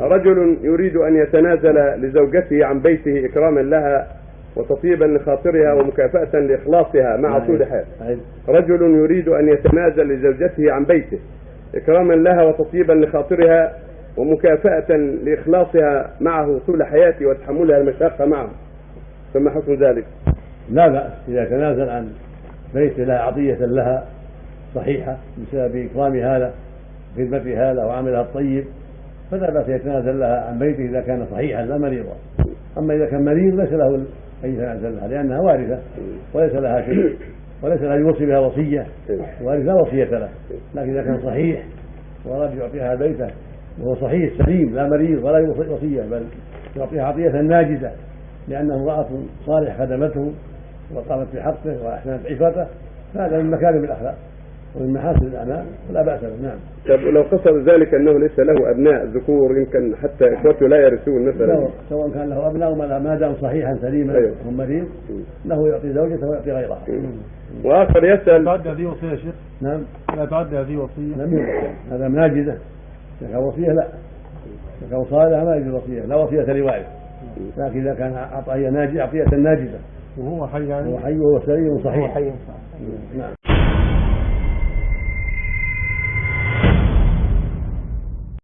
رجل يريد أن يتنازل لزوجته عن بيته إكراما لها وتطيبا لخاطرها ومكافأة لإخلاصها مع طول حال أعد. رجل يريد أن يتنازل لزوجته عن بيته إكراما لها وتطيبا لخاطرها ومكافأة لإخلاصها معه طول حياته وتحملها المشاقة معه فما حكم ذلك؟ لا بأس إذا تنازل عن بيت لها عطية لها صحيحة بسبب إكرام هذا خدمة هذا وعملها الطيب فلا بأس يتنازل لها عن بيته إذا كان صحيحا لا مريضا. أما إذا كان مريض ليس له أن يتنازل لها لأنها وارثة وليس لها شيء وليس له يوصي بها وصية الوارث لا وصية له. لكن إذا كان صحيح وأراد يعطيها بيته وهو صحيح سليم لا مريض ولا وصية بل يعطيها عطية ناجزة لأنه امرأة صالح خدمته وقامت بحقه وأحسنت عفته فهذا من مكارم الأخلاق. ومن محاسن الأعمال ولا بأس به نعم. طب لو قصد ذلك أنه ليس له أبناء ذكور يمكن حتى إخوته لا يرثون مثلا؟ سواء- سواء كان له أبناء ما ما دام صحيحا سليما أيوه. ومريض له يعطي زوجته ويعطي غيرها وآخر يسأل. تعد هذه وصية يا شيخ؟ نعم. لا تعد هذه وصية. لم يوصي. هذا ناجزة إذا كان وصية لا. إذا كان صالحة ما يجوز وصية. لا وصية لوارث لكن إذا كان عطية ناجزة عطية ناجزة وهو حي يعني؟ هو حي وهو سليم هو صحيح حي نعم.